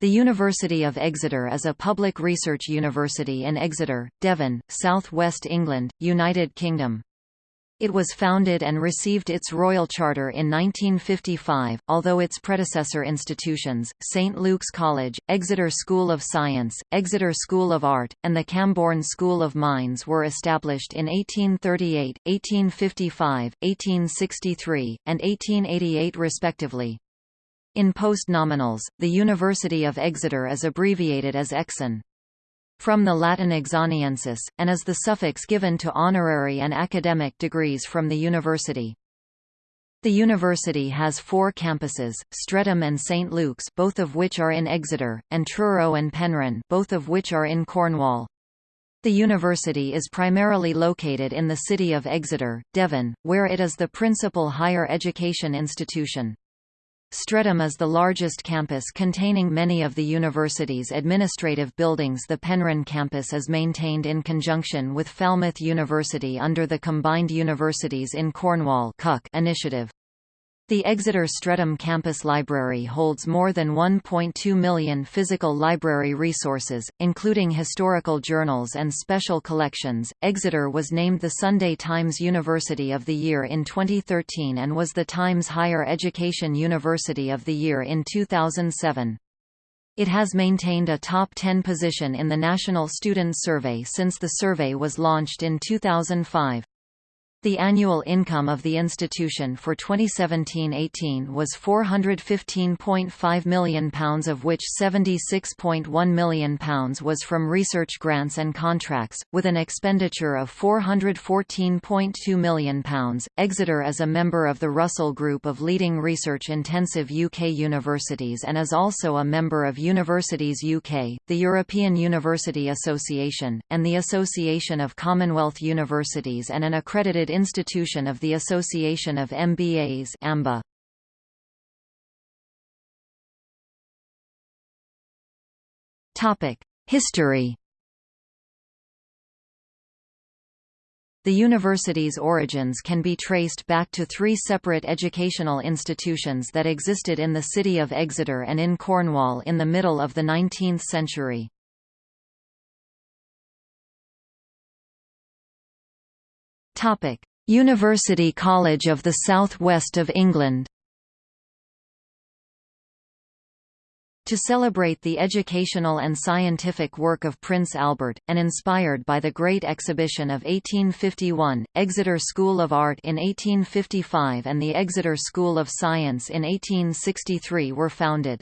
The University of Exeter is a public research university in Exeter, Devon, South West England, United Kingdom. It was founded and received its royal charter in 1955, although its predecessor institutions, St Luke's College, Exeter School of Science, Exeter School of Art, and the Camborne School of Mines were established in 1838, 1855, 1863, and 1888 respectively. In postnominals, the University of Exeter is abbreviated as Exon. From the Latin exoniensis, and is the suffix given to honorary and academic degrees from the university. The university has four campuses, Streatham and St Luke's both of which are in Exeter, and Truro and Penryn both of which are in Cornwall. The university is primarily located in the city of Exeter, Devon, where it is the principal higher education institution. Streatham is the largest campus containing many of the university's administrative buildings The Penryn campus is maintained in conjunction with Falmouth University under the Combined Universities in Cornwall initiative. The Exeter Streatham Campus Library holds more than 1.2 million physical library resources, including historical journals and special collections. Exeter was named the Sunday Times University of the Year in 2013 and was the Times Higher Education University of the Year in 2007. It has maintained a top 10 position in the National Student Survey since the survey was launched in 2005. The annual income of the institution for 2017–18 was £415.5 million of which £76.1 million was from research grants and contracts, with an expenditure of £414.2 million. Exeter is a member of the Russell Group of leading research-intensive UK universities and is also a member of Universities UK, the European University Association, and the Association of Commonwealth Universities and an accredited institution of the Association of MBAs AMBA. History The university's origins can be traced back to three separate educational institutions that existed in the city of Exeter and in Cornwall in the middle of the 19th century. Topic: University College of the South West of England. To celebrate the educational and scientific work of Prince Albert, and inspired by the Great Exhibition of 1851, Exeter School of Art in 1855 and the Exeter School of Science in 1863 were founded.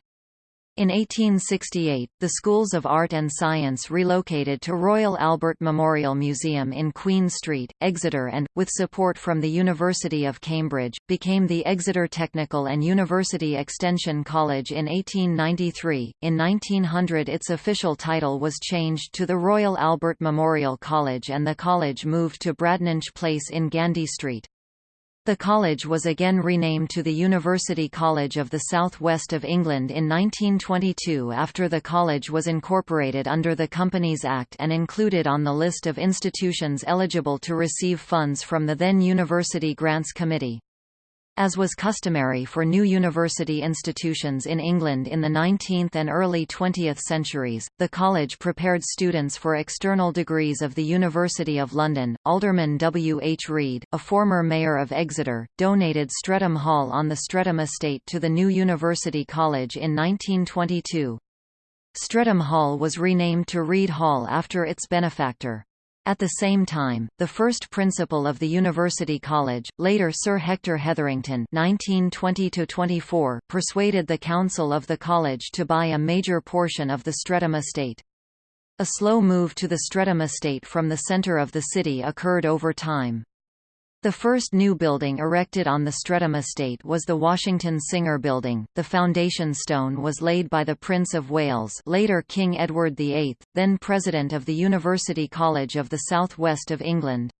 In 1868, the Schools of Art and Science relocated to Royal Albert Memorial Museum in Queen Street, Exeter and, with support from the University of Cambridge, became the Exeter Technical and University Extension College in 1893. In 1900 its official title was changed to the Royal Albert Memorial College and the college moved to Bradninch Place in Gandy Street. The college was again renamed to the University College of the South West of England in 1922 after the college was incorporated under the Companies Act and included on the list of institutions eligible to receive funds from the then University Grants Committee. As was customary for new university institutions in England in the 19th and early 20th centuries, the college prepared students for external degrees of the University of London. Alderman W. H. Reid, a former mayor of Exeter, donated Streatham Hall on the Streatham estate to the new University College in 1922. Streatham Hall was renamed to Reid Hall after its benefactor. At the same time, the first principal of the University College, later Sir Hector Hetherington (1920–24), persuaded the council of the college to buy a major portion of the Streatham estate. A slow move to the Streatham estate from the centre of the city occurred over time. The first new building erected on the Streatham estate was the Washington Singer Building. The foundation stone was laid by the Prince of Wales, later King Edward VIII, then President of the University College of the South West of England.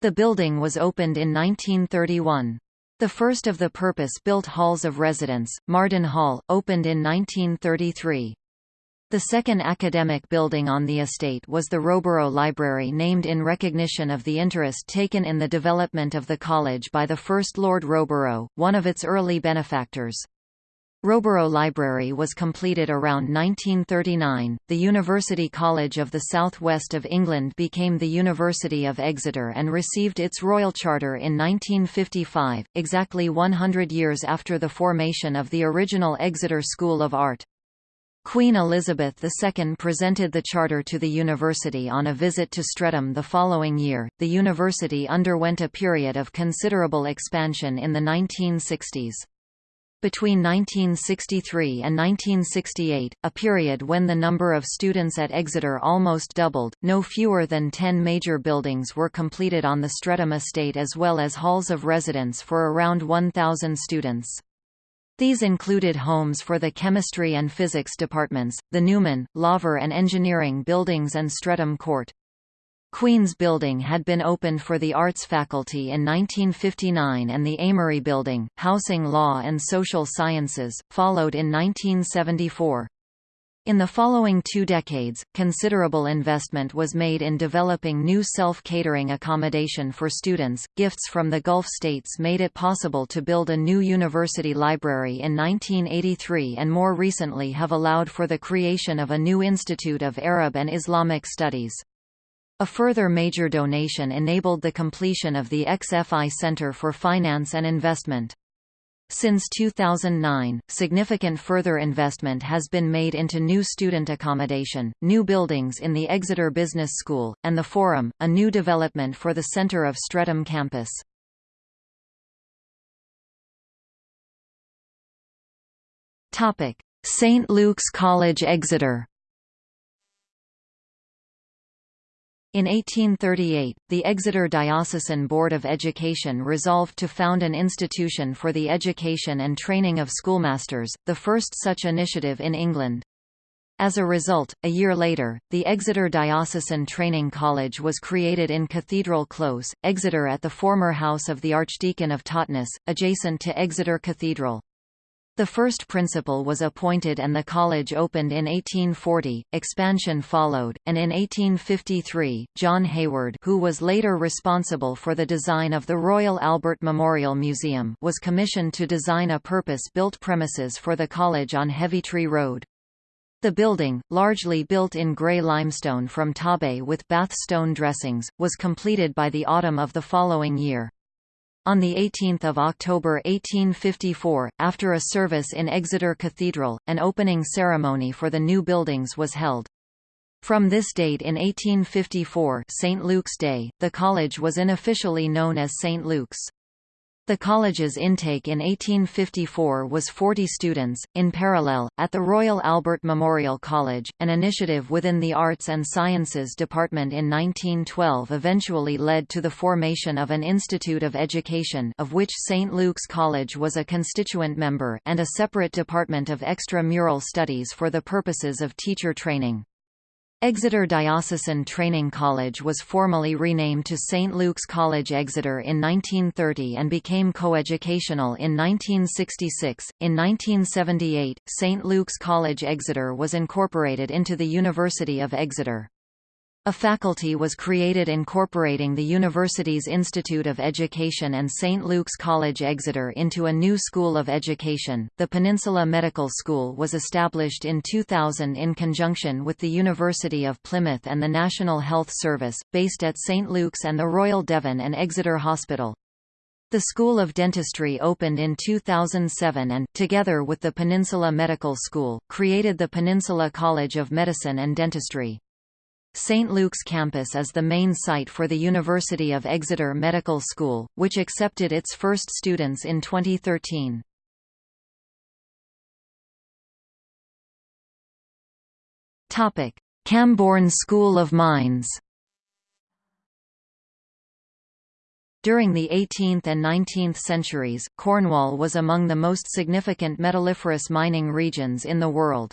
The building was opened in 1931. The first of the purpose-built halls of residence, Marden Hall, opened in 1933. The second academic building on the estate was the Roborough Library named in recognition of the interest taken in the development of the college by the first Lord Roborough, one of its early benefactors. Roborough Library was completed around 1939. The University College of the South West of England became the University of Exeter and received its royal charter in 1955, exactly 100 years after the formation of the original Exeter School of Art. Queen Elizabeth II presented the charter to the university on a visit to Streatham the following year. The university underwent a period of considerable expansion in the 1960s. Between 1963 and 1968, a period when the number of students at Exeter almost doubled, no fewer than ten major buildings were completed on the Streatham estate as well as halls of residence for around 1,000 students. These included homes for the chemistry and physics departments, the Newman, Laver and engineering buildings and Streatham Court. Queen's Building had been opened for the Arts faculty in 1959 and the Amory Building, housing law and social sciences, followed in 1974. In the following two decades, considerable investment was made in developing new self-catering accommodation for students. Gifts from the Gulf states made it possible to build a new university library in 1983 and more recently have allowed for the creation of a new Institute of Arab and Islamic Studies. A further major donation enabled the completion of the XFI Center for Finance and Investment. Since 2009, significant further investment has been made into new student accommodation, new buildings in the Exeter Business School, and the Forum, a new development for the centre of Streatham campus. St Luke's College Exeter In 1838, the Exeter Diocesan Board of Education resolved to found an institution for the education and training of schoolmasters, the first such initiative in England. As a result, a year later, the Exeter Diocesan Training College was created in Cathedral Close, Exeter at the former house of the Archdeacon of Totnes, adjacent to Exeter Cathedral. The first principal was appointed and the college opened in 1840, expansion followed, and in 1853, John Hayward who was later responsible for the design of the Royal Albert Memorial Museum was commissioned to design a purpose-built premises for the college on Heavitree Road. The building, largely built in grey limestone from Tarbes with Bath stone dressings, was completed by the autumn of the following year. On 18 October 1854, after a service in Exeter Cathedral, an opening ceremony for the new buildings was held. From this date in 1854 St. Luke's Day, the college was unofficially known as St. Luke's. The college's intake in 1854 was 40 students. In parallel, at the Royal Albert Memorial College, an initiative within the Arts and Sciences Department in 1912 eventually led to the formation of an Institute of Education of which St. Luke's College was a constituent member and a separate department of extra-mural studies for the purposes of teacher training. Exeter Diocesan Training College was formally renamed to St. Luke's College Exeter in 1930 and became coeducational in 1966. In 1978, St. Luke's College Exeter was incorporated into the University of Exeter. A faculty was created incorporating the university's Institute of Education and St. Luke's College Exeter into a new school of education. The Peninsula Medical School was established in 2000 in conjunction with the University of Plymouth and the National Health Service, based at St. Luke's and the Royal Devon and Exeter Hospital. The School of Dentistry opened in 2007 and, together with the Peninsula Medical School, created the Peninsula College of Medicine and Dentistry. St. Luke's campus is the main site for the University of Exeter Medical School, which accepted its first students in 2013. Topic: Camborne School of Mines During the 18th and 19th centuries, Cornwall was among the most significant metalliferous mining regions in the world.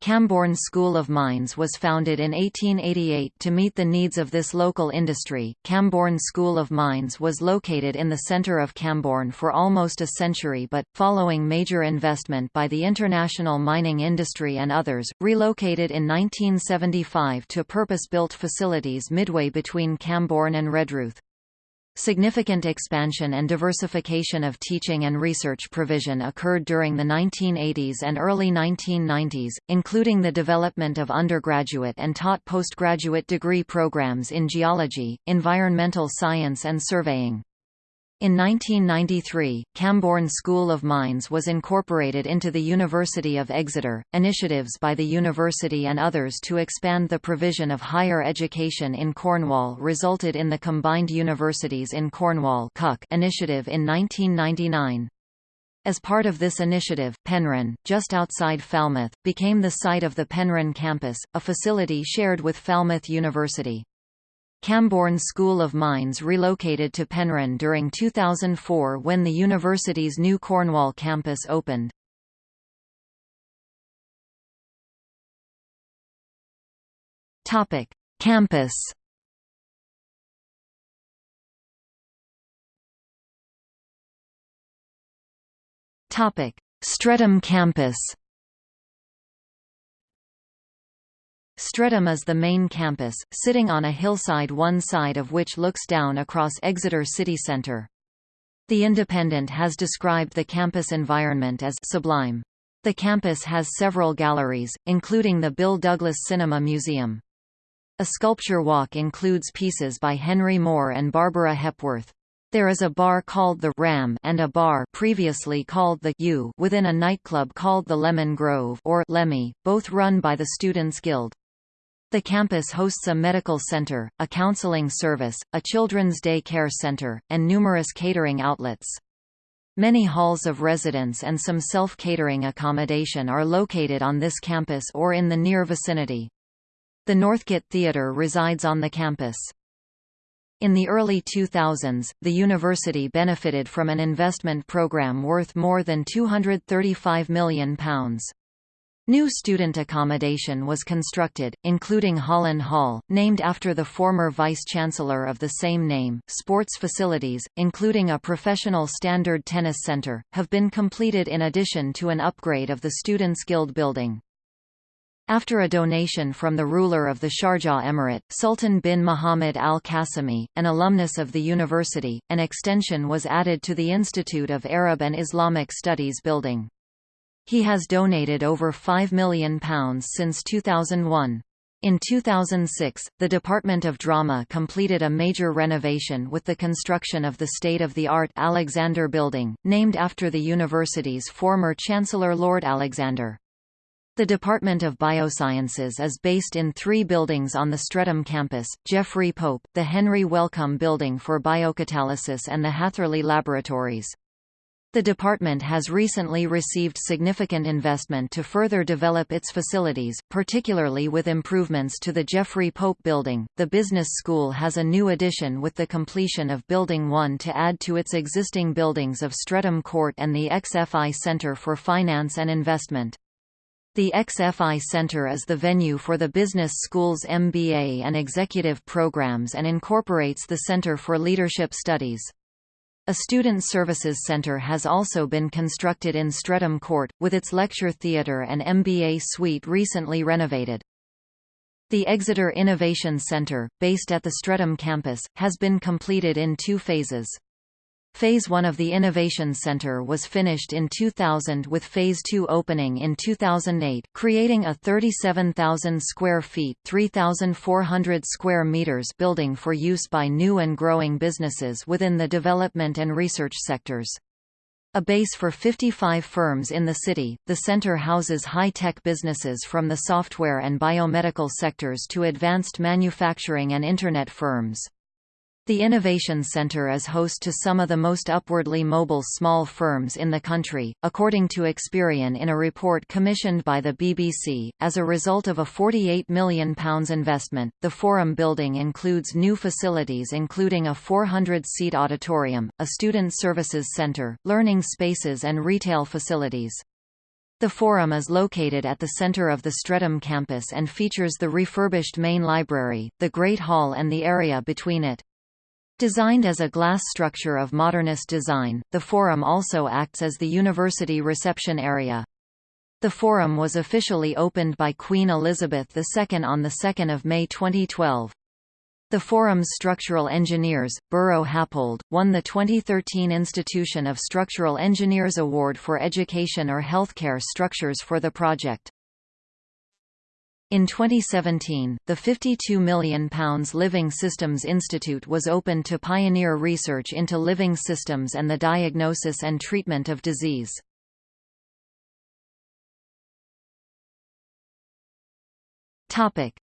Camborne School of Mines was founded in 1888 to meet the needs of this local industry. Camborne School of Mines was located in the centre of Camborne for almost a century but, following major investment by the international mining industry and others, relocated in 1975 to purpose-built facilities midway between Camborne and Redruth. Significant expansion and diversification of teaching and research provision occurred during the 1980s and early 1990s, including the development of undergraduate and taught postgraduate degree programs in geology, environmental science and surveying. In 1993, Camborne School of Mines was incorporated into the University of Exeter. Initiatives by the university and others to expand the provision of higher education in Cornwall resulted in the Combined Universities in Cornwall initiative in 1999. As part of this initiative, Penryn, just outside Falmouth, became the site of the Penryn campus, a facility shared with Falmouth University. Camborne School of Mines relocated to Penryn during 2004 when the university's new Cornwall campus opened. Topic: Campus. Topic: Streatham campus. Streatham is the main campus, sitting on a hillside one side of which looks down across Exeter city centre. The Independent has described the campus environment as sublime. The campus has several galleries, including the Bill Douglas Cinema Museum. A sculpture walk includes pieces by Henry Moore and Barbara Hepworth. There is a bar called the Ram and a bar previously called the U within a nightclub called the Lemon Grove or Lemmy, both run by the Students' Guild. The campus hosts a medical center, a counseling service, a children's day care center, and numerous catering outlets. Many halls of residence and some self-catering accommodation are located on this campus or in the near vicinity. The Northgate Theatre resides on the campus. In the early 2000s, the university benefited from an investment program worth more than £235 million. New student accommodation was constructed, including Holland Hall, named after the former vice-chancellor of the same name. Sports facilities, including a professional standard tennis center, have been completed in addition to an upgrade of the Students' Guild building. After a donation from the ruler of the Sharjah Emirate, Sultan bin Muhammad al-Qasimi, an alumnus of the university, an extension was added to the Institute of Arab and Islamic Studies building. He has donated over £5 million since 2001. In 2006, the Department of Drama completed a major renovation with the construction of the state-of-the-art Alexander Building, named after the university's former Chancellor Lord Alexander. The Department of Biosciences is based in three buildings on the Streatham campus, Geoffrey Pope, the Henry Wellcome Building for Biocatalysis and the Hatherley Laboratories. The department has recently received significant investment to further develop its facilities, particularly with improvements to the Geoffrey Pope building. The business school has a new addition with the completion of Building 1 to add to its existing buildings of Streatham Court and the XFI Centre for Finance and Investment. The XFI Center is the venue for the business school's MBA and executive programs and incorporates the Center for Leadership Studies. A student services center has also been constructed in Streatham Court, with its lecture theatre and MBA suite recently renovated. The Exeter Innovation Centre, based at the Streatham campus, has been completed in two phases. Phase 1 of the Innovation Center was finished in 2000 with Phase 2 opening in 2008, creating a 37,000 square feet 3,400 square meters building for use by new and growing businesses within the development and research sectors. A base for 55 firms in the city, the center houses high-tech businesses from the software and biomedical sectors to advanced manufacturing and Internet firms. The Innovation Center is host to some of the most upwardly mobile small firms in the country, according to Experian in a report commissioned by the BBC. As a result of a £48 million investment, the Forum building includes new facilities including a 400-seat auditorium, a student services centre, learning spaces and retail facilities. The Forum is located at the center of the Streatham campus and features the refurbished main library, the Great Hall and the area between it. Designed as a glass structure of modernist design, the Forum also acts as the university reception area. The Forum was officially opened by Queen Elizabeth II on 2 May 2012. The forum's structural engineers, Buro Happold, won the 2013 Institution of Structural Engineers Award for Education or Healthcare Structures for the project. In 2017, the £52 million Living Systems Institute was opened to pioneer research into living systems and the diagnosis and treatment of disease.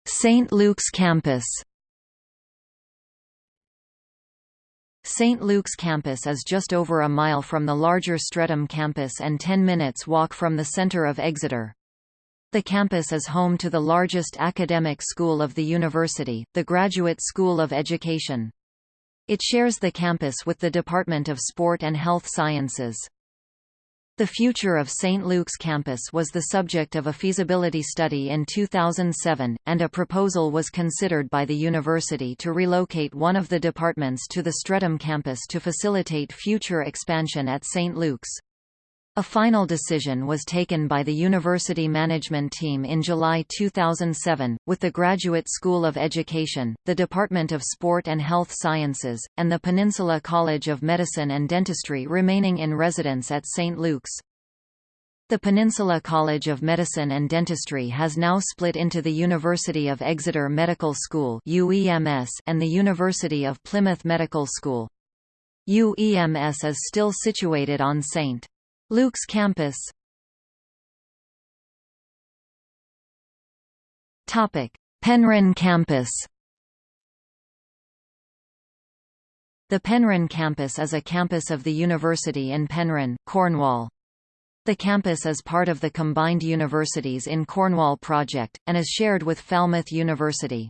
St. Luke's campus St. Luke's campus is just over a mile from the larger Streatham campus and 10 minutes walk from the centre of Exeter. The campus is home to the largest academic school of the university, the Graduate School of Education. It shares the campus with the Department of Sport and Health Sciences. The future of St. Luke's campus was the subject of a feasibility study in 2007, and a proposal was considered by the university to relocate one of the departments to the Streatham campus to facilitate future expansion at St. Luke's. A final decision was taken by the university management team in July 2007, with the Graduate School of Education, the Department of Sport and Health Sciences, and the Peninsula College of Medicine and Dentistry remaining in residence at St. Luke's. The Peninsula College of Medicine and Dentistry has now split into the University of Exeter Medical School and the University of Plymouth Medical School. UEMS is still situated on St. Luke's campus Penryn campus The Penryn campus is a campus of the university in Penryn, Cornwall. The campus is part of the Combined Universities in Cornwall project, and is shared with Falmouth University.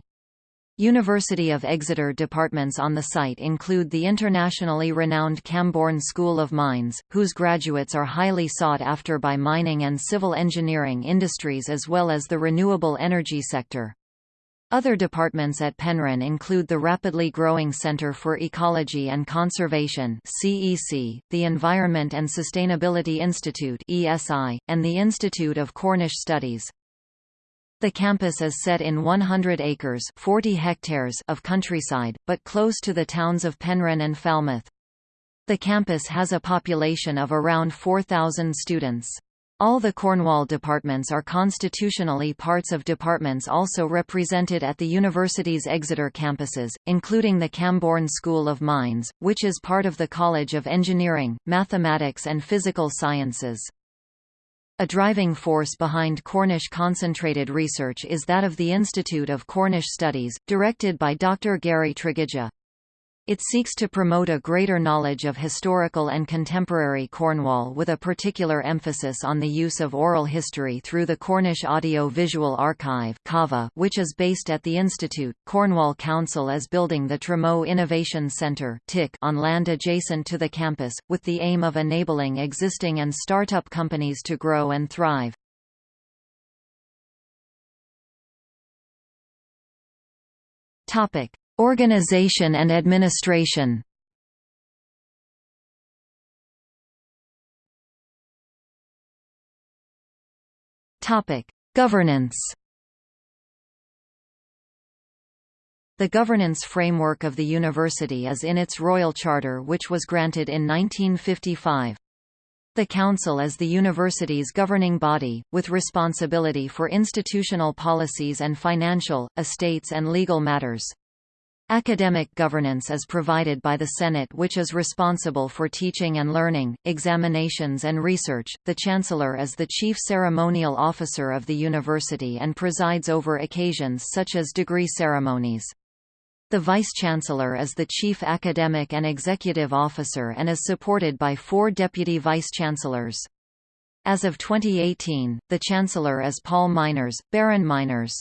University of Exeter departments on the site include the internationally renowned Camborne School of Mines, whose graduates are highly sought after by mining and civil engineering industries as well as the renewable energy sector. Other departments at Penryn include the rapidly growing Centre for Ecology and Conservation (CEC), the Environment and Sustainability Institute (ESI), and the Institute of Cornish Studies. The campus is set in 100 acres 40 hectares of countryside, but close to the towns of Penryn and Falmouth. The campus has a population of around 4,000 students. All the Cornwall departments are constitutionally parts of departments also represented at the university's Exeter campuses, including the Camborne School of Mines, which is part of the College of Engineering, Mathematics and Physical Sciences. A driving force behind Cornish concentrated research is that of the Institute of Cornish Studies, directed by Dr. Gary Tregidga. It seeks to promote a greater knowledge of historical and contemporary Cornwall with a particular emphasis on the use of oral history through the Cornish Audio Visual Archive which is based at the Institute. Cornwall Council is building the Tremough Innovation Centre on land adjacent to the campus, with the aim of enabling existing and start-up companies to grow and thrive. Topic. Organization and administration Governance. The governance framework of the university is in its Royal Charter which was granted in 1955. The Council is the university's governing body, with responsibility for institutional policies and financial, estates and legal matters. Academic governance is provided by the Senate which is responsible for teaching and learning, examinations and research. The Chancellor is the chief ceremonial officer of the university and presides over occasions such as degree ceremonies. The Vice-Chancellor is the chief academic and executive officer and is supported by four deputy vice-chancellors. As of 2018, the Chancellor is Paul Myners, Baron Myners.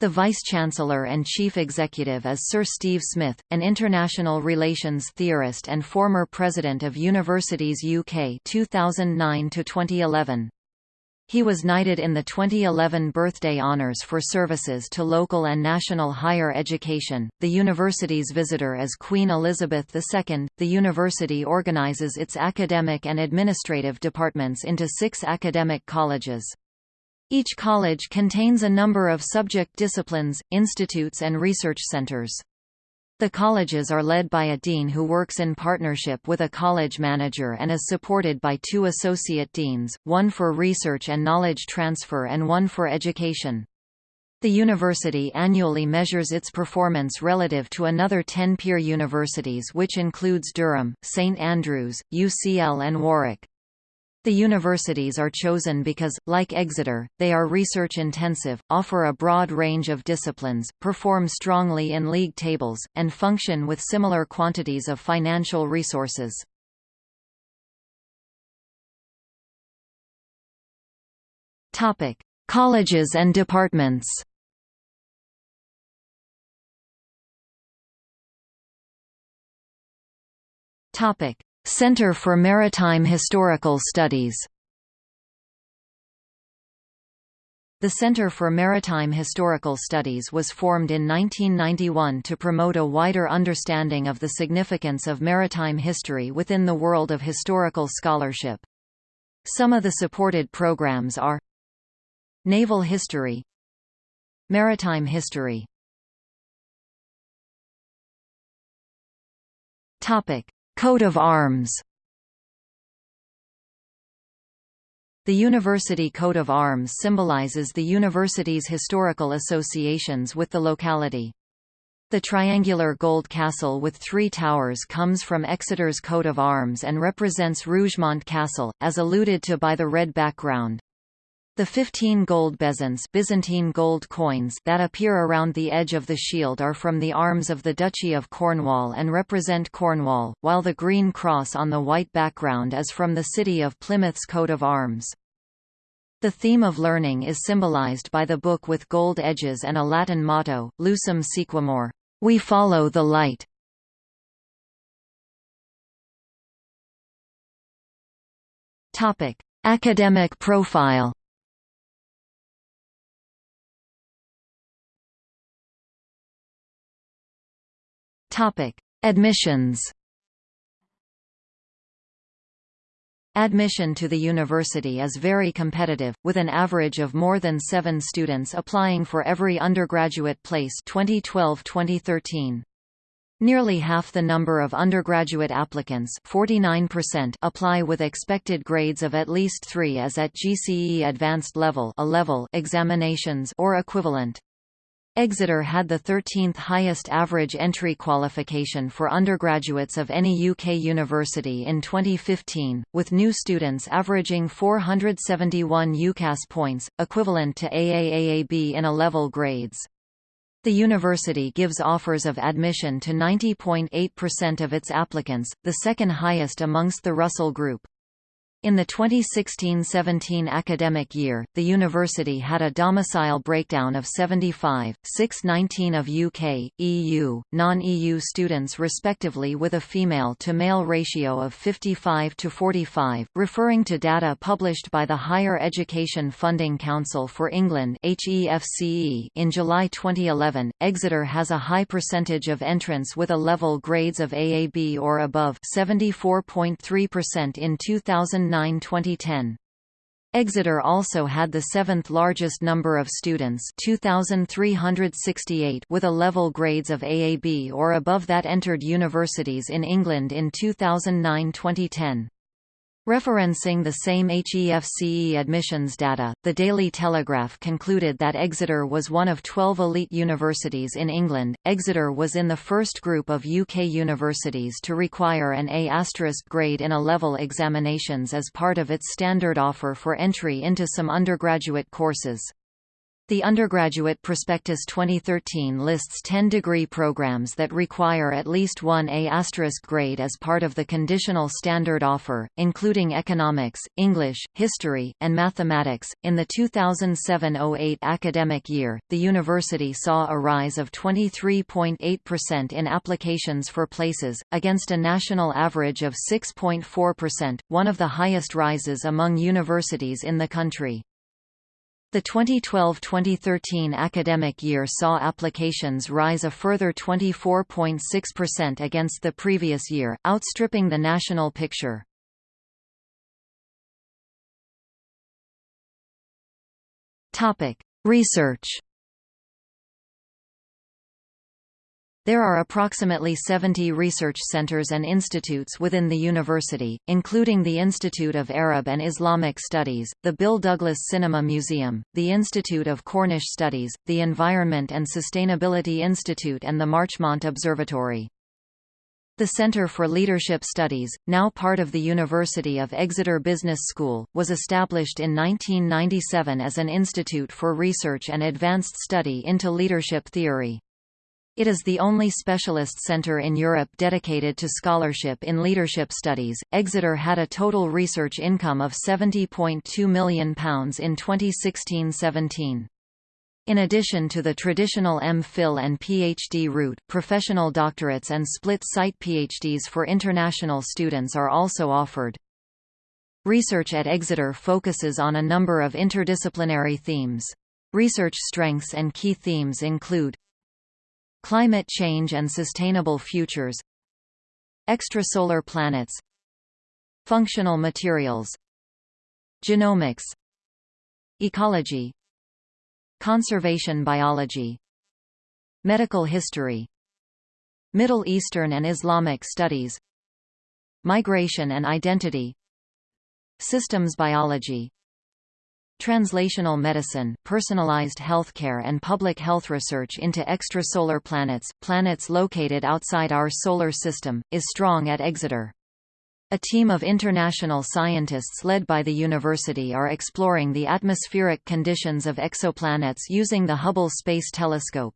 The Vice-Chancellor and Chief Executive is Sir Steve Smith, an international relations theorist and former President of Universities UK 2009–2011. He was knighted in the 2011 Birthday Honours for services to local and national higher education. The university's visitor is Queen Elizabeth II. The university organises its academic and administrative departments into six academic colleges. Each college contains a number of subject disciplines, institutes and research centers. The colleges are led by a dean who works in partnership with a college manager and is supported by two associate deans, one for research and knowledge transfer and one for education. The university annually measures its performance relative to another 10 peer universities which includes Durham, St Andrews, UCL and Warwick. The universities are chosen because, like Exeter, they are research-intensive, offer a broad range of disciplines, perform strongly in league tables, and function with similar quantities of financial resources. Colleges and departments Topic: Center for Maritime Historical Studies The Center for Maritime Historical Studies was formed in 1991 to promote a wider understanding of the significance of maritime history within the world of historical scholarship. Some of the supported programs are Naval History Maritime History Topic Coat of arms The university coat of arms symbolizes the university's historical associations with the locality. The triangular gold castle with three towers comes from Exeter's coat of arms and represents Rougemont Castle, as alluded to by the red background. The 15 gold bezants Byzantine gold coins that appear around the edge of the shield are from the arms of the Duchy of Cornwall and represent Cornwall, while the green cross on the white background is from the city of Plymouth's coat of arms. The theme of learning is symbolized by the book with gold edges and a Latin motto, Lucem Sequamur, we follow the light. Topic: Academic profile Topic: Admissions. Admission to the university is very competitive, with an average of more than seven students applying for every undergraduate place 2012-2013. Nearly half the number of undergraduate applicants 49% apply with expected grades of at least 3 as at GCE Advanced Level, a level examinations or equivalent. Exeter had the 13th highest average entry qualification for undergraduates of any UK university in 2015, with new students averaging 471 UCAS points, equivalent to AAAAB in A-level grades. The university gives offers of admission to 90.8% of its applicants, the second highest amongst the Russell Group. In the 2016–17 academic year, the university had a domicile breakdown of 75, 619 of UK, EU, non-EU students respectively with a female-to-male ratio of 55 to 45, referring to data published by the Higher Education Funding Council for England in July 2011. Exeter has a high percentage of entrants with a level grades of AAB or above 74.3% in 2009 2009–2010. Exeter also had the seventh largest number of students 2,368 with a level grades of AAB or above that entered universities in England in 2009–2010. Referencing the same HEFCE admissions data, the Daily Telegraph concluded that Exeter was one of 12 elite universities in England. Exeter was in the first group of UK universities to require an A** grade in A-level examinations as part of its standard offer for entry into some undergraduate courses. The Undergraduate Prospectus 2013 lists 10 degree programs that require at least one A** grade as part of the conditional standard offer, including economics, English, history, and mathematics. In the 2007-08 academic year, the university saw a rise of 23.8% in applications for places, against a national average of 6.4%, one of the highest rises among universities in the country. The 2012–2013 academic year saw applications rise a further 24.6% against the previous year, outstripping the national picture. Research There are approximately 70 research centers and institutes within the university, including the Institute of Arab and Islamic Studies, the Bill Douglas Cinema Museum, the Institute of Cornish Studies, the Environment and Sustainability Institute and the Marchmont Observatory. The Centre for Leadership Studies, now part of the University of Exeter Business School, was established in 1997 as an institute for research and advanced study into leadership theory. It is the only specialist centre in Europe dedicated to scholarship in leadership studies. Exeter had a total research income of £70.2 million in 2016-17. In addition to the traditional M.Phil and PhD route, professional doctorates and split-site PhDs for international students are also offered. Research at Exeter focuses on a number of interdisciplinary themes. Research strengths and key themes include Climate change and sustainable futures Extrasolar planets Functional materials Genomics Ecology Conservation biology Medical history Middle Eastern and Islamic studies Migration and identity Systems biology Translational medicine, personalized healthcare and public health research into extrasolar planets, planets located outside our solar system, is strong at Exeter. A team of international scientists led by the university are exploring the atmospheric conditions of exoplanets using the Hubble Space Telescope.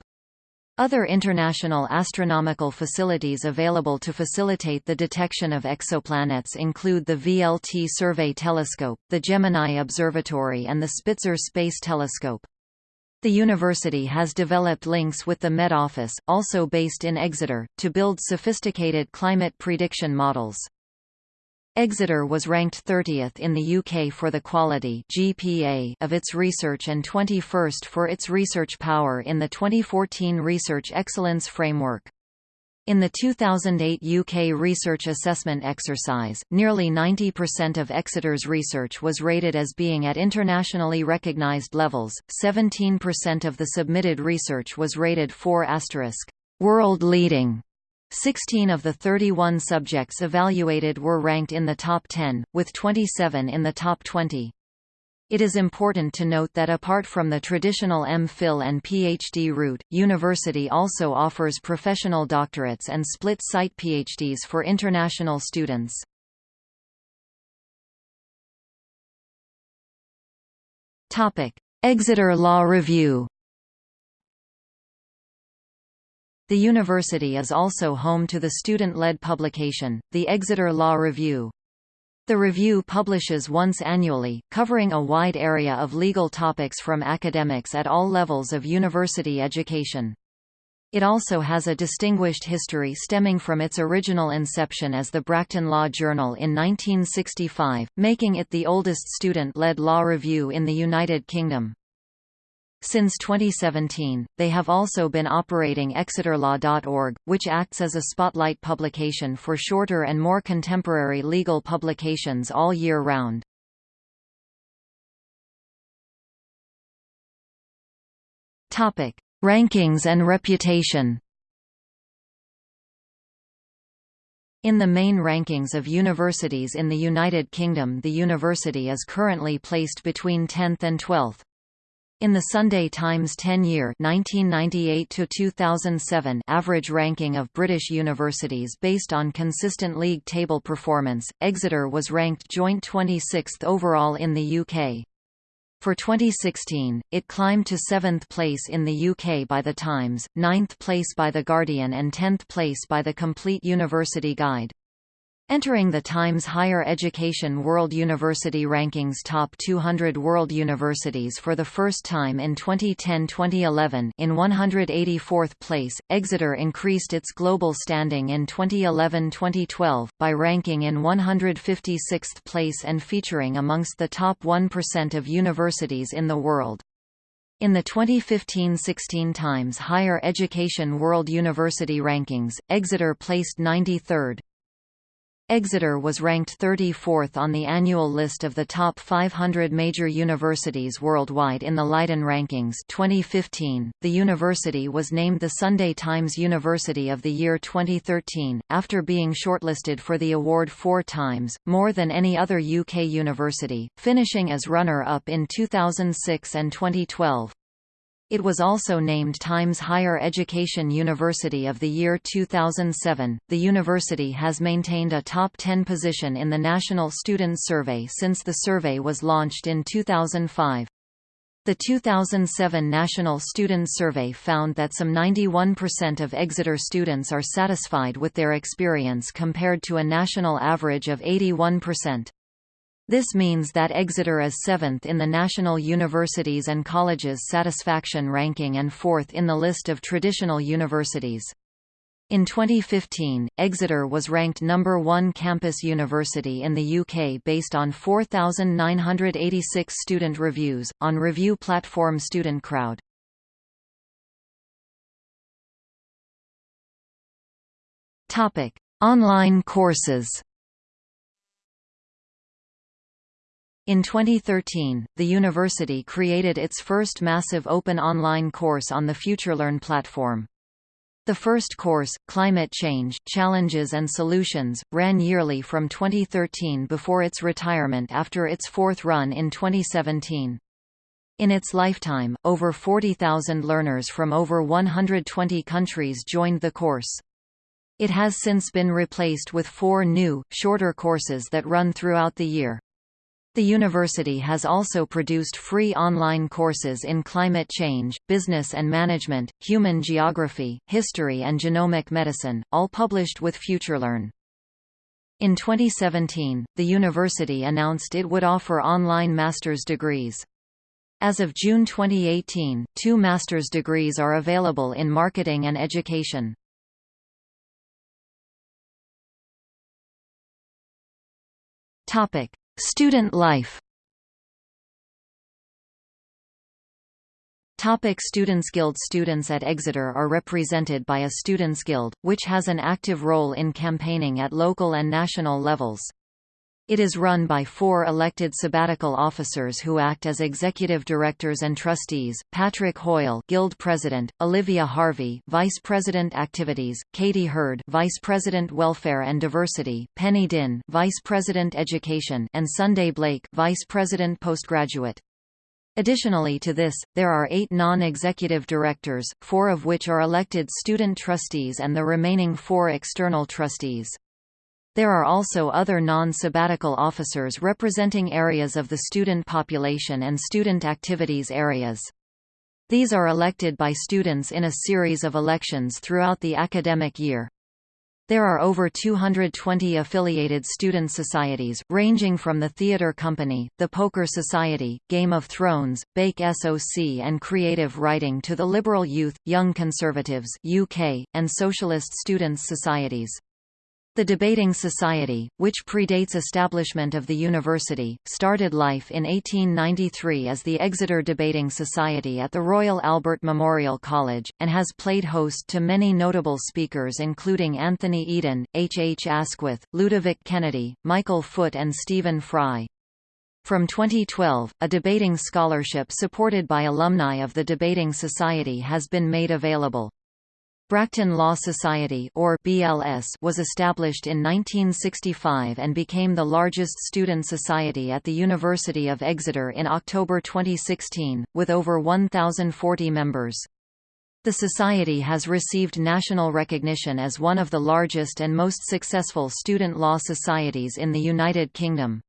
Other international astronomical facilities available to facilitate the detection of exoplanets include the VLT Survey Telescope, the Gemini Observatory and the Spitzer Space Telescope. The university has developed links with the Met Office, also based in Exeter, to build sophisticated climate prediction models. Exeter was ranked 30th in the UK for the quality GPA of its research and 21st for its research power in the 2014 Research Excellence Framework. In the 2008 UK research assessment exercise, nearly 90% of Exeter's research was rated as being at internationally recognised levels, 17% of the submitted research was rated 4 world leading 16 of the 31 subjects evaluated were ranked in the top 10, with 27 in the top 20. It is important to note that apart from the traditional M.Phil and PhD route, university also offers professional doctorates and split-site PhDs for international students. Exeter Law Review The university is also home to the student-led publication, the Exeter Law Review. The review publishes once annually, covering a wide area of legal topics from academics at all levels of university education. It also has a distinguished history stemming from its original inception as the Bracton Law Journal in 1965, making it the oldest student-led law review in the United Kingdom. Since 2017, they have also been operating exeterlaw.org, which acts as a spotlight publication for shorter and more contemporary legal publications all year round. Topic: Rankings and reputation. In the main rankings of universities in the United Kingdom the university is currently placed between 10th and 12th. In the Sunday Times 10-year (1998–2007) average ranking of British universities based on consistent league table performance, Exeter was ranked joint 26th overall in the UK. For 2016, it climbed to 7th place in the UK by The Times, 9th place by The Guardian and 10th place by The Complete University Guide. Entering the Times Higher Education World University Rankings Top 200 World Universities for the first time in 2010-2011 in 184th place, Exeter increased its global standing in 2011-2012, by ranking in 156th place and featuring amongst the top 1% of universities in the world. In the 2015–16 Times Higher Education World University Rankings, Exeter placed 93rd. Exeter was ranked 34th on the annual list of the top 500 major universities worldwide in the Leiden Rankings 2015. The university was named the Sunday Times University of the Year 2013, after being shortlisted for the award four times, more than any other UK university, finishing as runner-up in 2006 and 2012. It was also named Times Higher Education University of the Year 2007. The university has maintained a top 10 position in the National Students Survey since the survey was launched in 2005. The 2007 National Students Survey found that some 91% of Exeter students are satisfied with their experience compared to a national average of 81%. This means that Exeter is seventh in the National Universities and Colleges Satisfaction Ranking and fourth in the list of traditional universities. In 2015, Exeter was ranked number one campus university in the UK based on 4,986 student reviews, on review platform Student Crowd. Online courses In 2013, the university created its first massive open online course on the FutureLearn platform. The first course, Climate Change, Challenges and Solutions, ran yearly from 2013 before its retirement after its fourth run in 2017. In its lifetime, over 40,000 learners from over 120 countries joined the course. It has since been replaced with four new, shorter courses that run throughout the year. The university has also produced free online courses in climate change, business and management, human geography, history and genomic medicine, all published with FutureLearn. In 2017, the university announced it would offer online master's degrees. As of June 2018, two master's degrees are available in marketing and education. Topic: Student life Topic Students Guild Students at Exeter are represented by a Students Guild, which has an active role in campaigning at local and national levels. It is run by four elected sabbatical officers who act as executive directors and trustees, Patrick Hoyle Guild President, Olivia Harvey Vice President Activities, Katie Hurd Vice President Welfare and Diversity, Penny Din Vice President Education and Sunday Blake Vice President Postgraduate. Additionally to this, there are eight non-executive directors, four of which are elected student trustees and the remaining four external trustees. There are also other non-sabbatical officers representing areas of the student population and student activities areas. These are elected by students in a series of elections throughout the academic year. There are over 220 affiliated student societies, ranging from the Theatre Company, the Poker Society, Game of Thrones, Bake SOC and Creative Writing to the Liberal Youth, Young Conservatives UK, and Socialist Students' Societies. The Debating Society, which predates establishment of the university, started life in 1893 as the Exeter Debating Society at the Royal Albert Memorial College, and has played host to many notable speakers including Anthony Eden, H. H. Asquith, Ludovic Kennedy, Michael Foot and Stephen Fry. From 2012, a debating scholarship supported by alumni of the Debating Society has been made available. Bracton Law Society or BLS was established in 1965 and became the largest student society at the University of Exeter in October 2016, with over 1,040 members. The Society has received national recognition as one of the largest and most successful student law societies in the United Kingdom.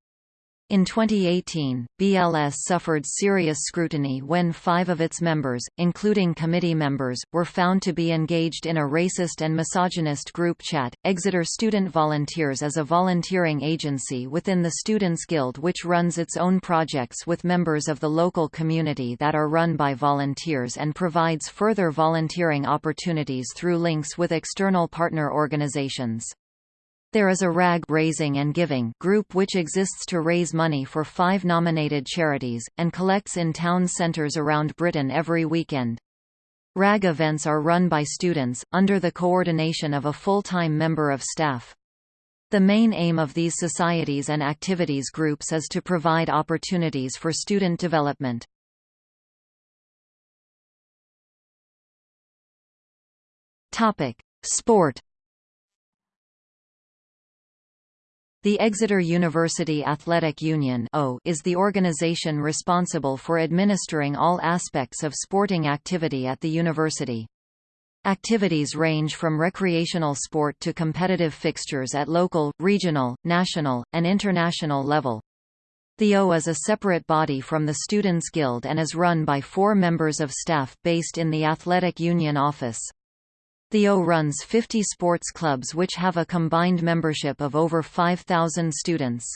In 2018, BLS suffered serious scrutiny when five of its members, including committee members, were found to be engaged in a racist and misogynist group chat. Exeter Student Volunteers is a volunteering agency within the Students' Guild which runs its own projects with members of the local community that are run by volunteers and provides further volunteering opportunities through links with external partner organizations. There is a RAG Raising and Giving group which exists to raise money for five nominated charities, and collects in town centres around Britain every weekend. RAG events are run by students, under the coordination of a full-time member of staff. The main aim of these societies and activities groups is to provide opportunities for student development. Sport The Exeter University Athletic Union is the organisation responsible for administering all aspects of sporting activity at the university. Activities range from recreational sport to competitive fixtures at local, regional, national, and international level. The O is a separate body from the Students' Guild and is run by four members of staff based in the Athletic Union office. Theo runs 50 sports clubs which have a combined membership of over 5,000 students.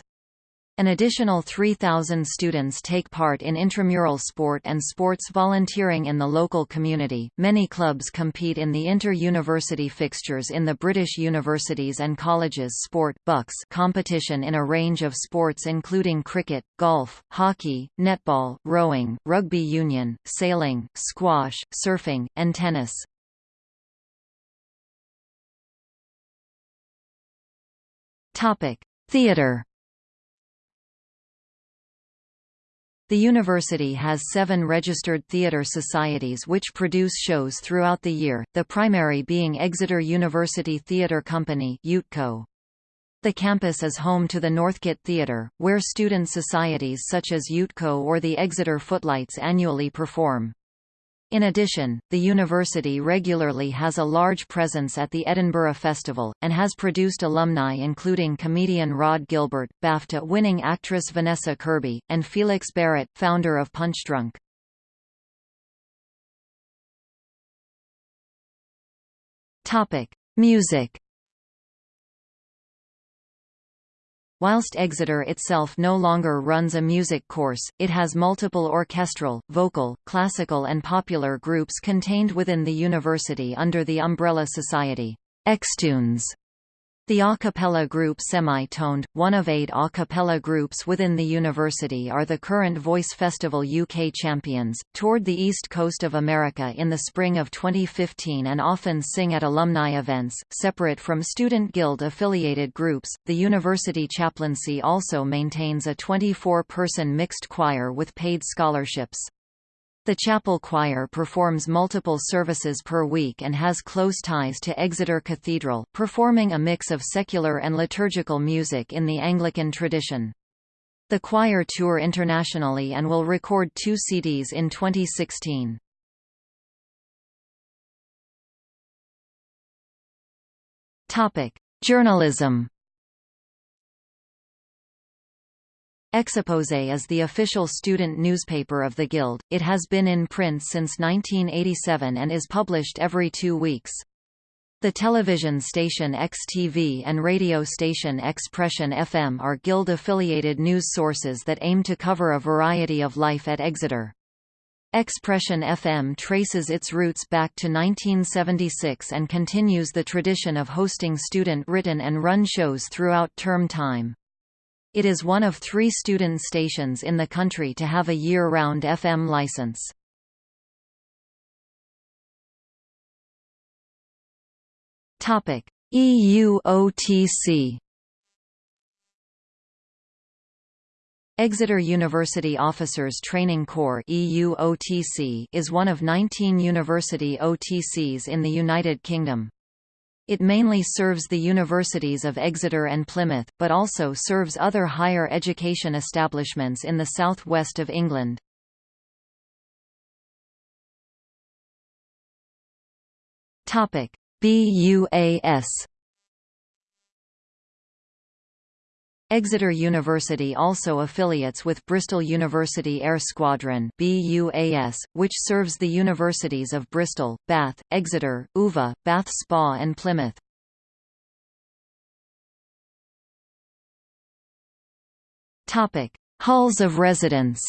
An additional 3,000 students take part in intramural sport and sports volunteering in the local community. Many clubs compete in the inter-university fixtures in the British universities and colleges sport BUCS competition in a range of sports including cricket, golf, hockey, netball, rowing, rugby union, sailing, squash, surfing, and tennis. Topic: Theatre. The university has seven registered theatre societies which produce shows throughout the year, the primary being Exeter University Theatre Company. The campus is home to the Northcote Theatre, where student societies such as EUTCo or the Exeter Footlights annually perform. In addition, the university regularly has a large presence at the Edinburgh Festival, and has produced alumni including comedian Rod Gilbert, BAFTA-winning actress Vanessa Kirby, and Felix Barrett, founder of Punchdrunk. Music Whilst Exeter itself no longer runs a music course, it has multiple orchestral, vocal, classical and popular groups contained within the university under the umbrella society, Extunes. The a cappella group Semi-Toned, one of eight a cappella groups within the university are the current Voice Festival UK champions, toured the east coast of America in the spring of 2015 and often sing at alumni events. Separate from Student Guild affiliated groups, the university chaplaincy also maintains a 24-person mixed choir with paid scholarships. The chapel choir performs multiple services per week and has close ties to Exeter Cathedral, performing a mix of secular and liturgical music in the Anglican tradition. The choir tour internationally and will record two CDs in 2016. Journalism Exeposé is the official student newspaper of the Guild, it has been in print since 1987 and is published every two weeks. The television station XTV and radio station Expression FM are Guild-affiliated news sources that aim to cover a variety of life at Exeter. Expression FM traces its roots back to 1976 and continues the tradition of hosting student-written and run shows throughout term time. It is one of three student stations in the country to have a year-round FM license. EUOTC Exeter University Officers Training Corps EUOTC is one of 19 university OTCs in the United Kingdom. It mainly serves the universities of Exeter and Plymouth, but also serves other higher education establishments in the south west of England. BUAS Exeter University also affiliates with Bristol University Air Squadron BUAS, which serves the universities of Bristol, Bath, Exeter, UVA, Bath Spa and Plymouth. Halls of residence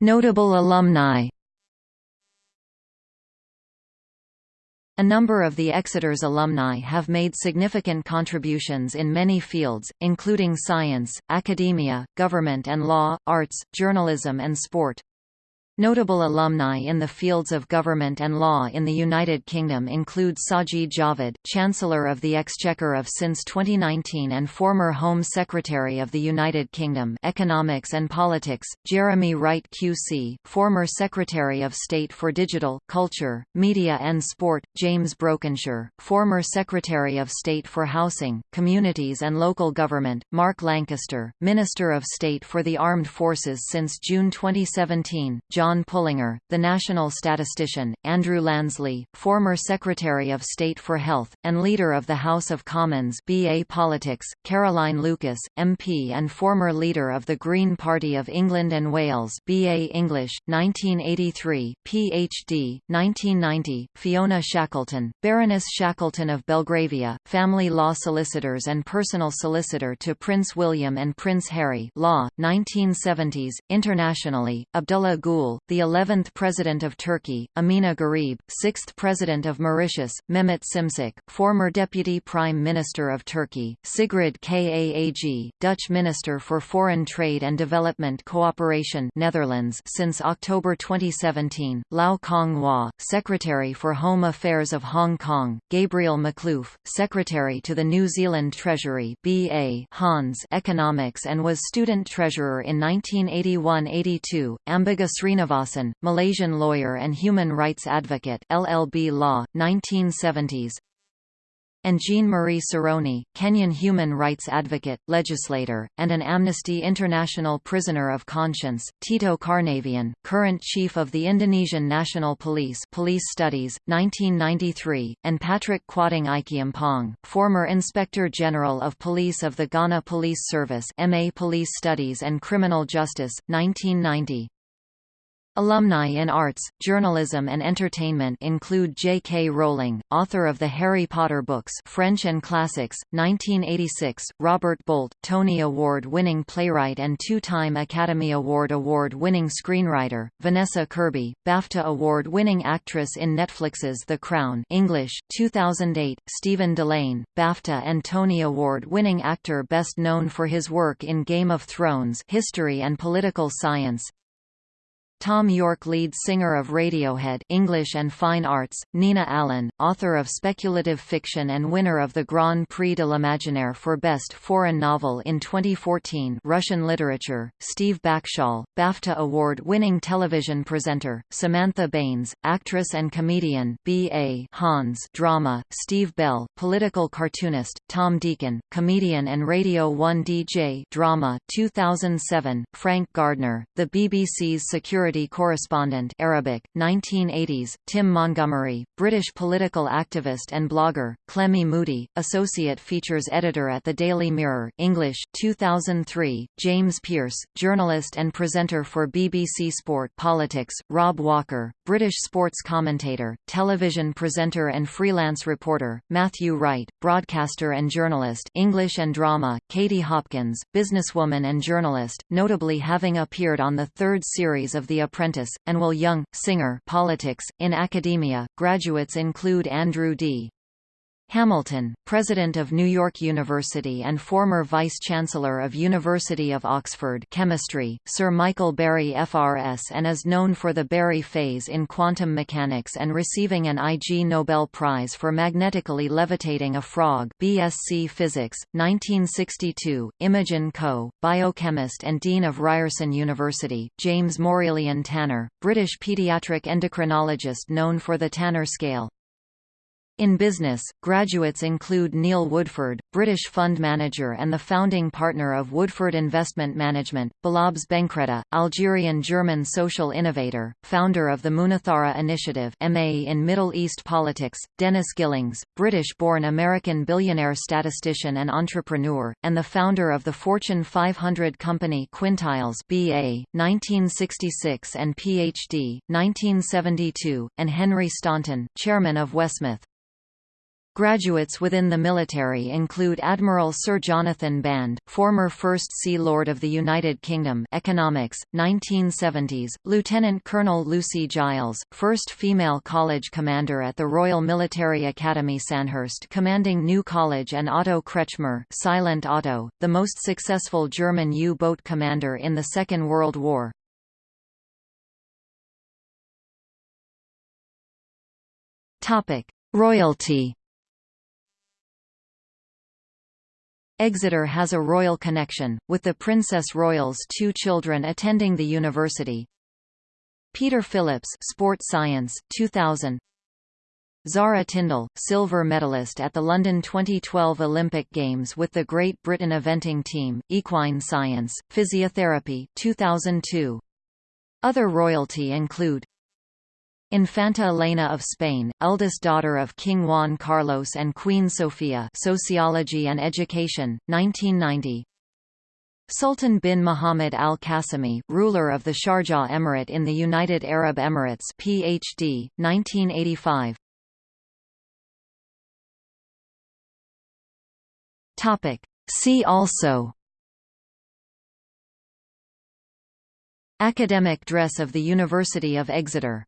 Notable alumni A number of the Exeter's alumni have made significant contributions in many fields, including science, academia, government and law, arts, journalism and sport. Notable alumni in the fields of government and law in the United Kingdom include Sajid Javid, Chancellor of the Exchequer of since 2019 and former Home Secretary of the United Kingdom Economics and Politics, Jeremy Wright QC, former Secretary of State for Digital, Culture, Media and Sport, James Brokenshire, former Secretary of State for Housing, Communities and Local Government, Mark Lancaster, Minister of State for the Armed Forces since June 2017, John John Pullinger, the national statistician, Andrew Lansley, former Secretary of State for Health, and leader of the House of Commons BA Politics, Caroline Lucas, MP and former leader of the Green Party of England and Wales BA English, 1983, PhD, 1990, Fiona Shackleton, Baroness Shackleton of Belgravia, family law solicitors and personal solicitor to Prince William and Prince Harry law, 1970s, internationally, Abdullah The 11th President of Turkey, Ameenah Gurib, 6th President of Mauritius, Mehmet Simsek, former Deputy Prime Minister of Turkey, Sigrid Kaag, Dutch Minister for Foreign Trade and Development Cooperation Netherlands since October 2017, Lau Kong-wah, Secretary for Home Affairs of Hong Kong, Gabriel Makhlouf, Secretary to the New Zealand Treasury BA Hons Economics and was Student Treasurer in 1981–82, Ambiga Srinivasan Malaysian lawyer and human rights advocate LLB Law, 1970s and Jean-Marie Seroney, Kenyan human rights advocate, legislator, and an Amnesty International prisoner of conscience, Tito Karnavian, current chief of the Indonesian National Police Police Studies, 1993, and Patrick Kwarteng Acheampong, former Inspector General of Police of the Ghana Police Service MA Police Studies and Criminal Justice, 1990. Alumni in arts, journalism and entertainment include J.K. Rowling, author of the Harry Potter books French and Classics, 1986, Robert Bolt, Tony Award-winning playwright and two-time Academy Award award-winning screenwriter, Vanessa Kirby, BAFTA Award-winning actress in Netflix's The Crown English, 2008, Stephen Dillane, BAFTA and Tony Award-winning actor best known for his work in Game of Thrones history and political science, Thom Yorke lead singer of Radiohead English and Fine Arts, Nina Allan, author of speculative fiction and winner of the Grand Prix de l'Imaginaire for Best Foreign Novel in 2014 Russian literature, Steve Backshall, BAFTA award-winning television presenter, Samantha Baines, actress and comedian B.A. Hons drama, Steve Bell, political cartoonist, Tom Deacon, comedian and Radio 1 DJ drama 2007, Frank Gardner, the BBC's security Correspondent Arabic, 1980s, Tim Montgomerie, British political activist and blogger, Clemmie Moodie, Associate Features Editor at the Daily Mirror English, 2003, James Pearce, journalist and presenter for BBC Sport Politics, Rob Walker, British sports commentator, television presenter and freelance reporter, Matthew Wright, broadcaster and journalist English and drama, Katie Hopkins, businesswoman and journalist, notably having appeared on the third series of The Apprentice, and Will Young, singer politics. In academia, graduates include Andrew D. Hamilton, President of New York University and former Vice-Chancellor of University of Oxford Chemistry, Sir Michael Berry FRS and is known for the Berry phase in quantum mechanics and receiving an Ig Nobel Prize for magnetically levitating a frog BSc Physics, 1962, Imogen Coe, biochemist and Dean of Ryerson University, James Mourilyan Tanner, British paediatric endocrinologist known for the Tanner scale, in business, graduates include Neil Woodford, British fund manager and the founding partner of Woodford Investment Management, Belabbes Benkredda, Algerian-German social innovator, founder of the Munathara Initiative MA in Middle East Politics, Dennis Gillings, British-born American billionaire statistician and entrepreneur, and the founder of the Fortune 500 company Quintiles BA, 1966 and PhD, 1972, and Henry Staunton, chairman of WHSmith. Graduates within the military include Admiral Sir Jonathan Band, former First Sea Lord of the United Kingdom Economics, 1970s, Lieutenant Colonel Lucy Giles, first female college commander at the Royal Military Academy Sandhurst commanding New College and Otto Kretschmer Silent Otto, the most successful German U-boat commander in the Second World War. Topic. Royalty Exeter has a royal connection, with the Princess Royal's two children attending the university. Peter Phillips Sport Science, 2000 Zara Tindall, silver medalist at the London 2012 Olympic Games with the Great Britain eventing team, Equine Science, Physiotherapy 2002. Other royalty include Infanta Elena of Spain, eldest daughter of King Juan Carlos and Queen Sofia Sociology and Education, 1990 Sultan bin Muhammad Al Qasimi, ruler of the Sharjah Emirate in the United Arab Emirates PhD, 1985 Topic. See also Academic dress of the University of Exeter